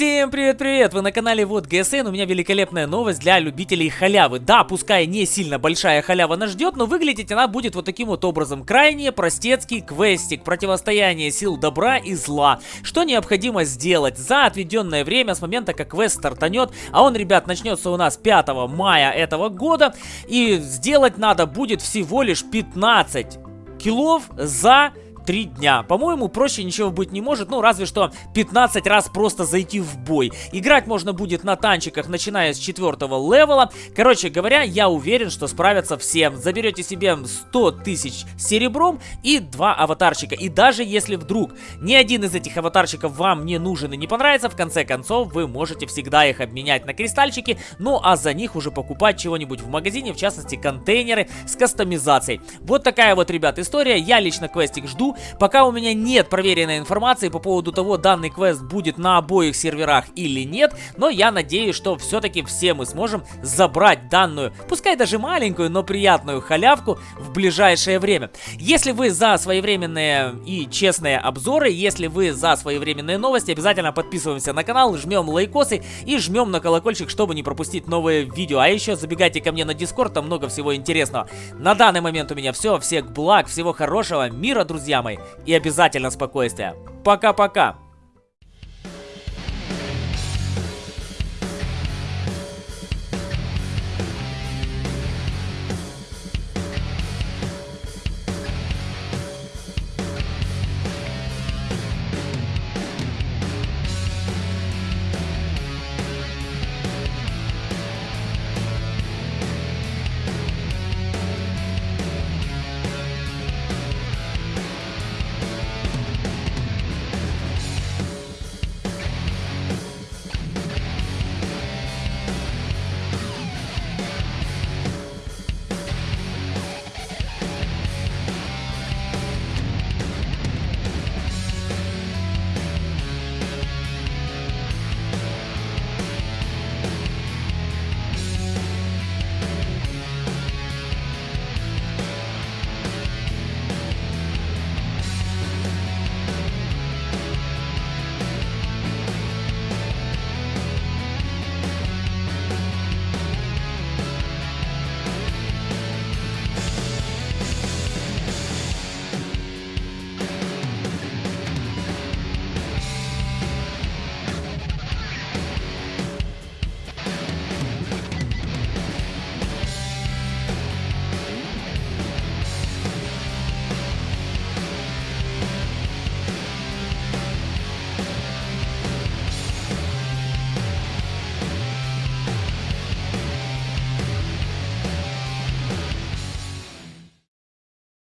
Всем привет-привет! Вы на канале Вот ГСН. У меня великолепная новость для любителей халявы. Да, пускай не сильно большая халява нас ждет, но выглядеть она будет вот таким вот образом. Крайне простецкий квестик, противостояние сил добра и зла. Что необходимо сделать за отведенное время с момента, как квест стартанет, а он, ребят, начнется у нас 5 мая этого года. И сделать надо будет всего лишь 15 киллов за 3 дня. По-моему, проще ничего быть не может, ну, разве что 15 раз просто зайти в бой. Играть можно будет на танчиках, начиная с 4 левела. Короче говоря, я уверен, что справятся все. Заберете себе 100 тысяч серебром и 2 аватарчика. И даже если вдруг ни один из этих аватарчиков вам не нужен и не понравится, в конце концов, вы можете всегда их обменять на кристальчики, ну, а за них уже покупать чего-нибудь в магазине, в частности, контейнеры с кастомизацией. Вот такая вот, ребят, история. Я лично квестик жду. Пока у меня нет проверенной информации по поводу того, данный квест будет на обоих серверах или нет, но я надеюсь, что все-таки все мы сможем забрать данную, пускай даже маленькую, но приятную халявку в ближайшее время. Если вы за своевременные и честные обзоры, если вы за своевременные новости, обязательно подписываемся на канал, жмем лайкосы и жмем на колокольчик, чтобы не пропустить новые видео. А еще забегайте ко мне на дискорд, там много всего интересного. На данный момент у меня все, всех благ, всего хорошего, мира, друзья мои, и обязательно спокойствия. Пока-пока!